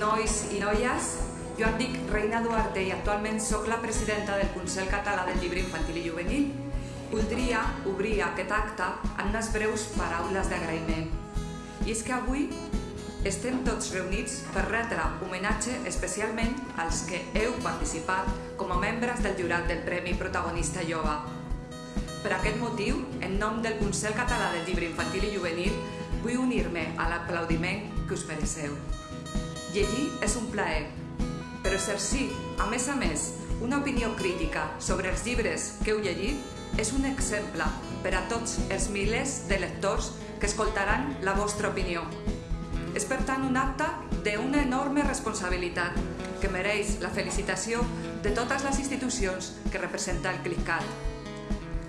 nois i noies. Jo em dic Reina Duarte i actualment sóc la presidenta del Consell Català del Llibre Infantil i Juvenil. Voldria obrir aquest acte amb unes breus paraules d'agraïment. I és que avui estem tots reunits per retre homenatge especialment als que heu participat com a membres del jurat del Premi Protagonista Jove. Per aquest motiu, en nom del Consell Català del Llibre Infantil i Juvenil, vull unir-me a l'aplaudiment que us mereceu. Llegir és un plaer, però exercir, a més a més, una opinió crítica sobre els llibres que heu llegit és un exemple per a tots els milers de lectors que escoltaran la vostra opinió. És per tant un acte d'una enorme responsabilitat que mereix la felicitació de totes les institucions que representa el CLICAT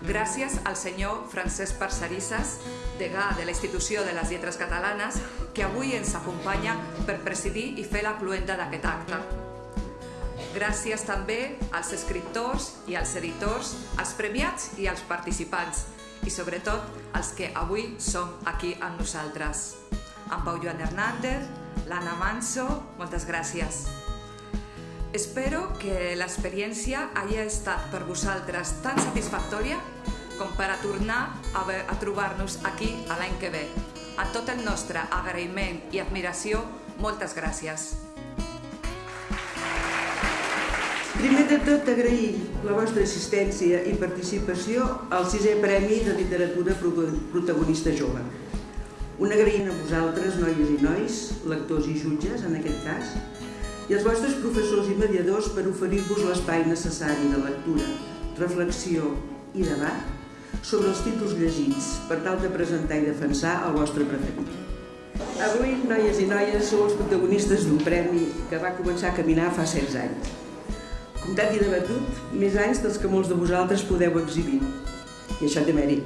gràcies al senyor Francesc Parcerisses, degà de la institució de les lletres catalanes, que avui ens acompanya per presidir i fer la cluenda d'aquest acte. Gràcies també als escriptors i als editors, als premiats i als participants, i sobretot als que avui som aquí amb nosaltres. En Pau Joan Hernández, l'Anna Manso, moltes gràcies. Espero que l'experiència hagi estat per vosaltres tan satisfactòria com per a tornar a, a trobar-nos aquí a l'any que ve. A tot el nostre agraïment i admiració, moltes gràcies. Primer de tot, agrair la vostra assistència i participació al sisè Premi de Literatura Protagonista Jove. Un agraïment a vosaltres, noies i nois, lectors i jutges, en aquest cas, i als vostres professors i mediadors per oferir-vos l'espai necessari de lectura, reflexió i debat sobre els títols llegits per tal de presentar i defensar el vostre preferit. Avui, noies i noies, sou els protagonistes d'un premi que va començar a caminar fa 16 anys. Comptat i debatut, més anys dels que molts de vosaltres podeu exhibir. I això té mèrit.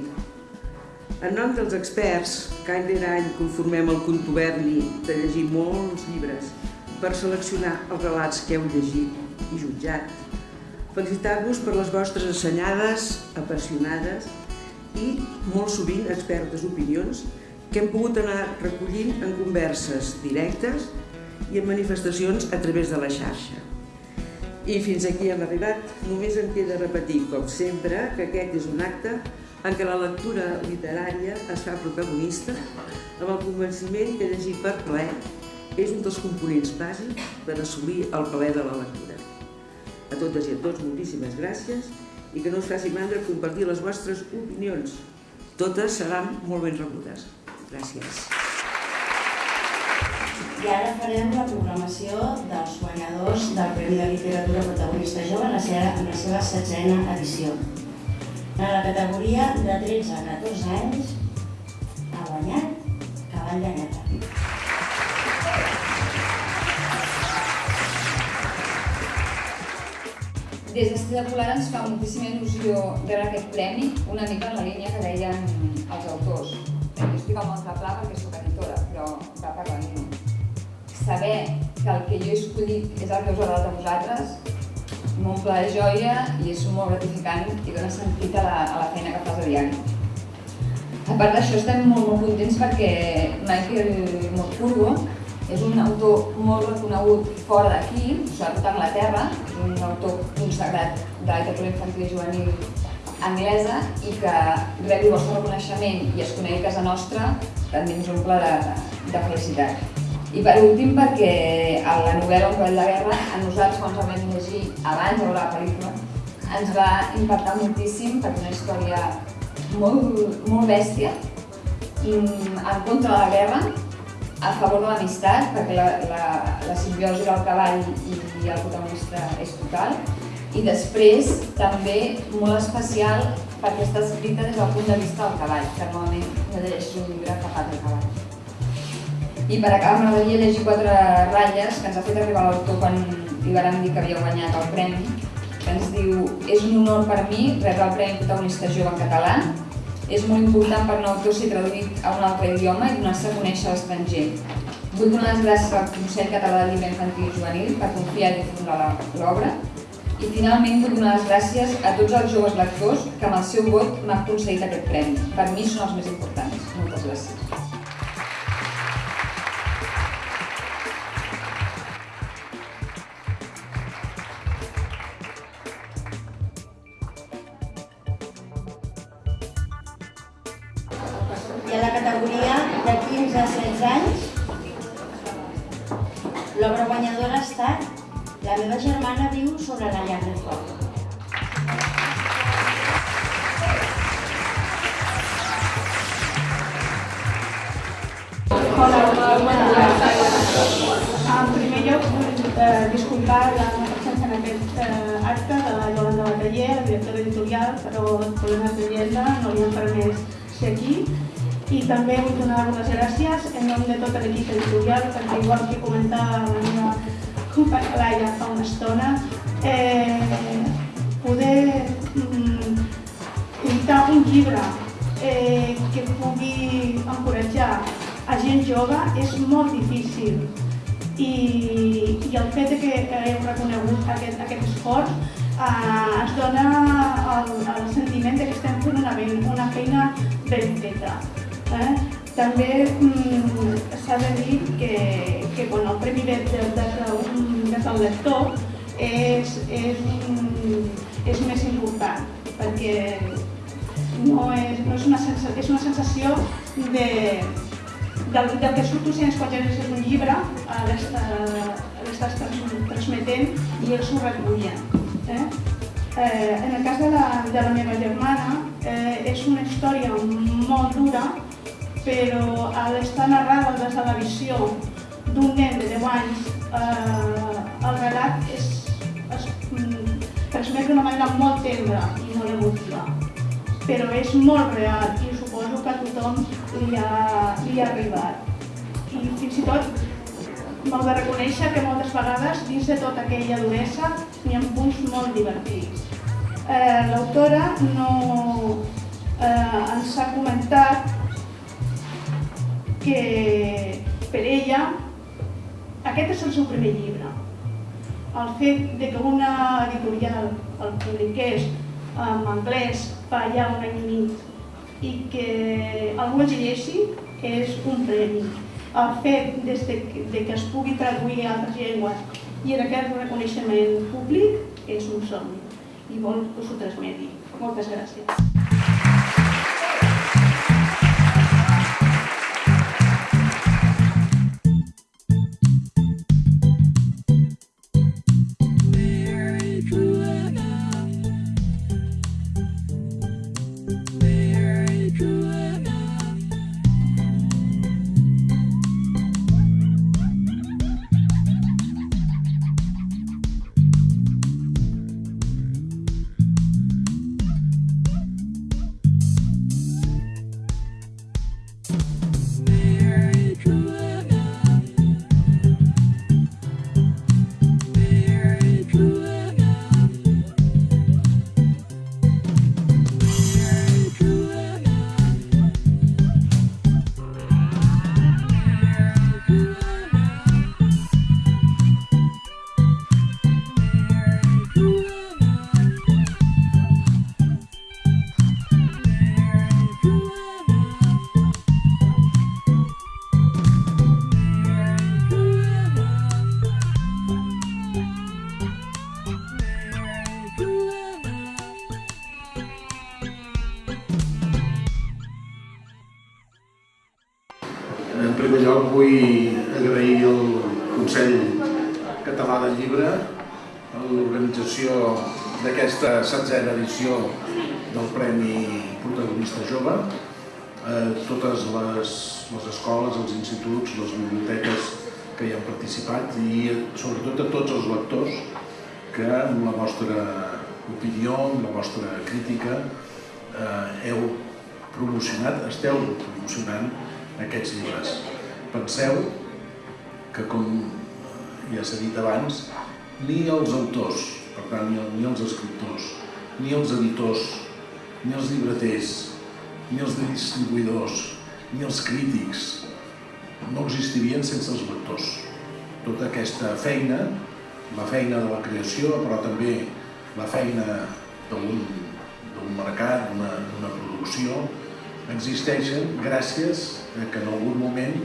En nom dels experts, que any rere any conformem el contuberni de llegir molts llibres per seleccionar els relats que heu llegit i jutjat, felicitar-vos per les vostres assenyades, apassionades i molt sovint expertes opinions que hem pogut anar recollint en converses directes i en manifestacions a través de la xarxa. I fins aquí hem arribat. Només em queda repetir, com sempre, que aquest és un acte en què la lectura literària es fa protagonista amb el convenciment que llegir per plaer és un dels components bàsics per assolir el plaer de la lectura. A totes i a tots, moltíssimes gràcies i que no us faci mandra compartir les vostres opinions. Totes seran molt ben rebudes. Gràcies. I ara farem la programació dels guanyadors del Premi de Literatura Protagonista Jove en la seva, en la seva setzena edició. En la categoria de 13 a 14 anys ha guanyat Cavall de Neta. Des d'Estrella Polar ens fa moltíssima il·lusió rebre aquest premi, una mica en la línia que deien els autors. Jo estic al nostre pla perquè sóc editora, però va per la línia. Saber que el que jo he escollit és el que us ha agradat a vosaltres m'omple de joia i és molt gratificant i dona sentit a la, a la feina que fas a diari. A part d'això estem molt, molt contents perquè Michael Morpurgo és un autor molt reconegut fora d'aquí, sobretot a Anglaterra, un autor consagrat de la literatura infantil i juvenil anglesa i que rebi el vostre reconeixement i es conegui a casa nostra també ens omple de, de felicitat. I per últim perquè la novel·la Un cavall de guerra a nosaltres quan ens vam llegir abans de veure la pel·lícula ens va impactar moltíssim perquè una història molt, molt bèstia mm, en contra de la guerra a favor de l'amistat, perquè la, la, la simbiosi del cavall i, i el protagonista és total. I després, també, molt especial, perquè està escrita des del punt de vista del cavall, que normalment no llegeixo un llibre que parla del cavall. I per acabar, m'agradaria llegir quatre ratlles que ens ha fet arribar l'autor quan li vam dir que havia guanyat el premi, que ens diu «És un honor per mi rebre el Premi Protagonista Jove en català, és molt important per autor ser traduït a un altre idioma i donar-se a conèixer l'estranger. Vull donar les gràcies al Consell Català de Llibre Infantil i Juvenil per confiar i difondre l'obra i finalment vull donar les gràcies a tots els joves lectors que amb el seu vot m'han concedit aquest premi. Per mi són els més importants. Categoria de 15 a 16 anys. L'obra guanyadora ha estat La meva germana viu sobre la llar de foc. Hola, bona tarda. En primer lloc, vull eh, disculpar la presència en aquest eh, acte de la Yolanda Bataller, la directora editorial, però problemes d'agenda no li han permès ser aquí. També vull donar les gràcies en nom de tot l'equip editorial, perquè igual que comentava la meva companya Laia fa una estona, eh, poder mm, editar un llibre eh, que pugui encoratjar a gent jove és molt difícil i, i el fet que hagueu reconegut aquest, aquest esforç eh, ens dona el, el sentiment que estem fent una, una feina ben feta. Eh? També mm, s'ha de dir que, que bueno, el premi de, de, de, de, lector és, és, és més important perquè no és, no és, una, sensació, és una sensació de, del, del que surto si ens quan llegeixes un llibre l'estàs transmetent i ells ho recullen. Eh? Eh, en el cas de la, de la meva germana eh, és una història molt dura però al estar narrada des de la visió d'un nen de 10 anys eh, el relat és, es mm, transmet d'una manera molt tendra i molt emotiva però és molt real i suposo que a tothom li ha, li ha arribat. I fins i tot m'heu de reconèixer que moltes vegades, dins de tota aquella duresa, n'hi ha punts molt divertits. Eh, L'autora no, eh, ens ha comentat que per ella aquest és el seu primer llibre. El fet de que una editorial el publiqués en anglès fa ja un any i mig i que algú el llegeixi és un premi. El fet des de de que es pugui traduir a altres llengües i en aquest reconeixement públic és un somni i vol que us ho transmeti. Moltes gràcies. En primer lloc vull agrair al Consell Català del Llibre l'organització d'aquesta setzena edició del Premi Protagonista Jove, a totes les, les escoles, els instituts, les biblioteques que hi han participat i sobretot a tots els lectors que amb la vostra opinió, amb la vostra crítica eh, heu promocionat, esteu promocionant aquests llibres. Penseu que, com ja s'ha dit abans, ni els autors, per tant, ni, els escriptors, ni els editors, ni els llibreters, ni els distribuïdors, ni els crítics, no existirien sense els lectors. Tota aquesta feina, la feina de la creació, però també la feina d'un mercat, d'una producció, existeixen gràcies a que en algun moment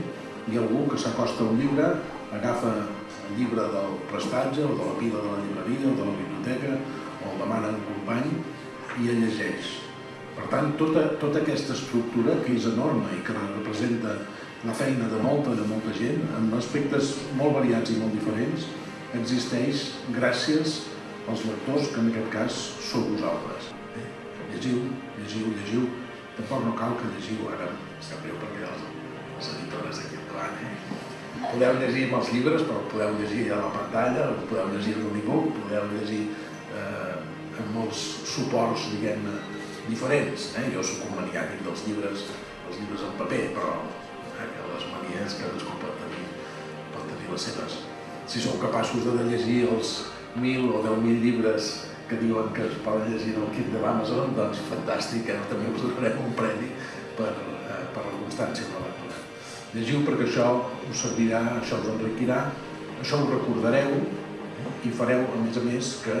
hi ha algú que s'acosta a un llibre, agafa el llibre del prestatge o de la pila de la llibreria o de la biblioteca o el demana un company i el llegeix. Per tant, tota, tota aquesta estructura, que és enorme i que representa la feina de molta, de molta gent, amb aspectes molt variats i molt diferents, existeix gràcies als lectors, que en aquest cas sou vosaltres. Eh? Llegiu, llegiu, llegiu. Tampoc no cal que llegiu, ara sap greu perquè els, els editores aquí endavant, eh? Podeu llegir amb els llibres, però podeu llegir a la pantalla, podeu llegir en l'unibook, podeu llegir eh, amb molts suports, diguem-ne, diferents. Eh? Jo sóc un maniàtic dels llibres, els llibres en paper, però eh, les manies cadascú pot tenir, pot tenir les seves. Si sou capaços de llegir els 1.000 o 10.000 llibres que diuen que es poden llegir en el kit de l'Amazon, doncs fantàstic, eh? també us donarem un premi per, eh, per la constància de la lectura. Llegiu perquè això us servirà, això us enriquirà, això ho recordareu eh? i fareu, a més a més, que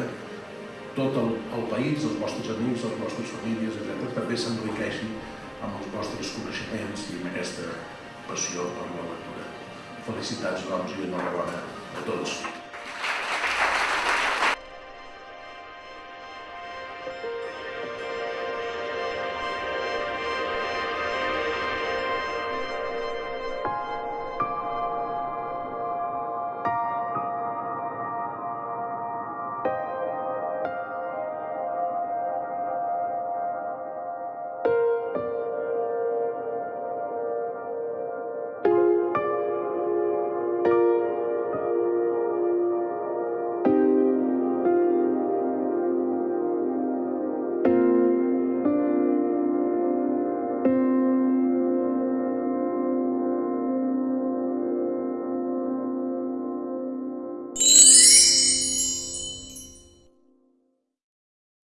tot el, el país, els vostres amics, les vostres famílies, etc., també s'enriqueixin amb els vostres coneixements i amb aquesta passió per la lectura. Felicitats, doncs, i enhorabona a tots.